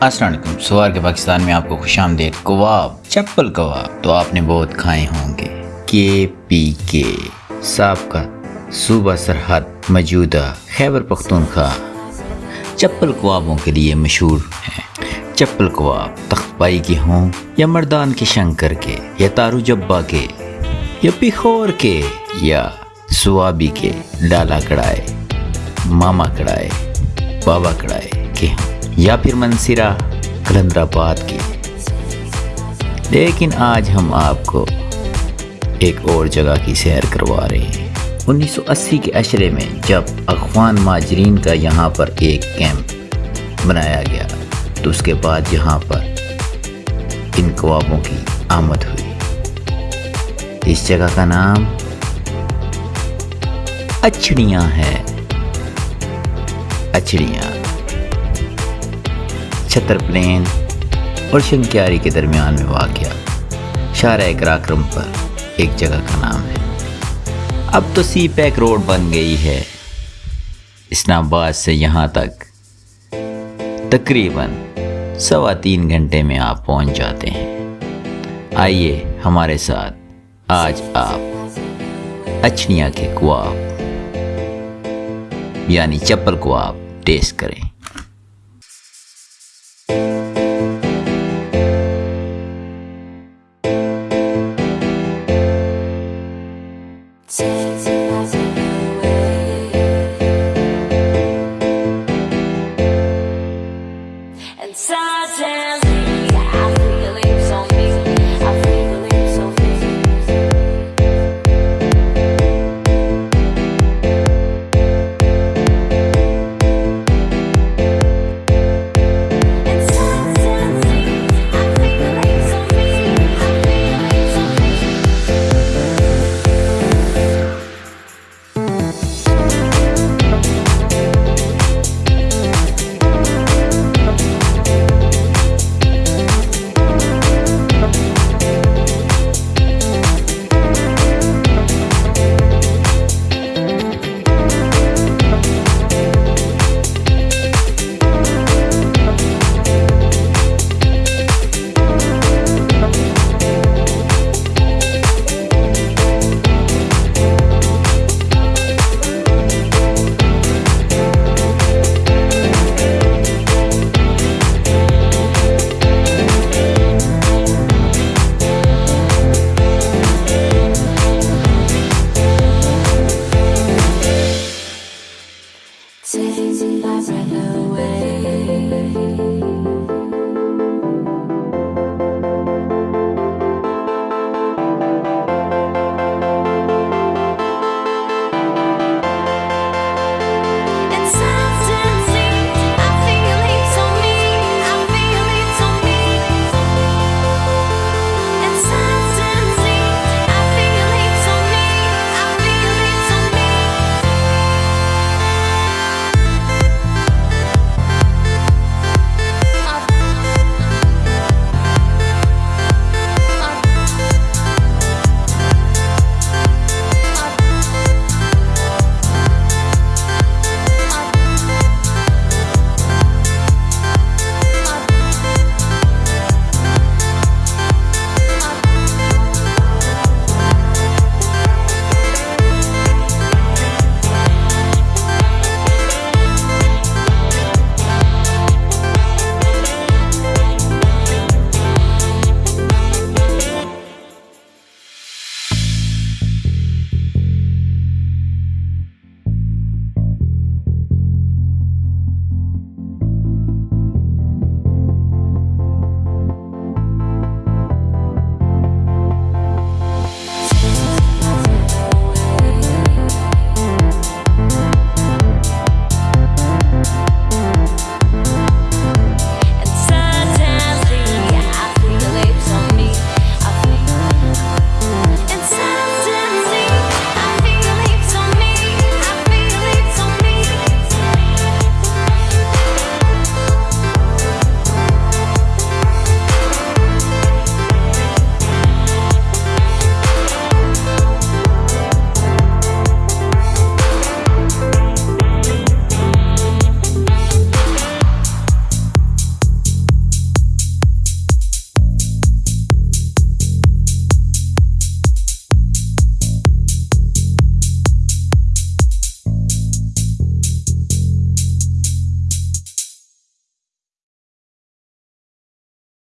السلام علیکم۔ سوار کے پاکستان میں آپ کو خوش آمدید۔ کباب، چپل کباب تو آپ نے بہت کھائے ہوں گے۔ کے پی کے صاحب کا صوبہ سرحد موجودہ خیبر پختونخوا۔ چپل کبابوں کے لیے مشہور ہیں۔ چپل کباب تخت پائی کے ہوں یا مردان کے شنکر کے یا تارو جبا کے یا پخور کے یا سوابی کے ڈالا کڑائے ماما کڑائے بابا کڑائے کے ہوں۔ یا پھر منصرہ کلندر آباد کے لیکن آج ہم آپ کو ایک اور جگہ کی سیر کروا رہے ہیں۔ انیس سو اسی کے اشرے میں جب افغان ماجرین کا یہاں پر ایک کیمپ بنایا گیا، تو اس کے بعد یہاں پر ان کوابوں کی آمد ہوئی۔ اس جگہ کا نام اچھڑیاں ہے اچھڑیاں۔ چھتر پلین اور شنکیاری کے درمیان میں واقع شارع کراکرم پر ایک جگہ کا نام ہے۔ اب تو سی پیک روڈ بن گئی ہے۔ اسلام آباد سے یہاں تک تقریباً سوا تین گھنٹے میں آپ پہنچ جاتے ہیں۔ آئیے ہمارے ساتھ آج آپ اچھنیا کے کواب یعنی چپل کواب ٹیسٹ کریں۔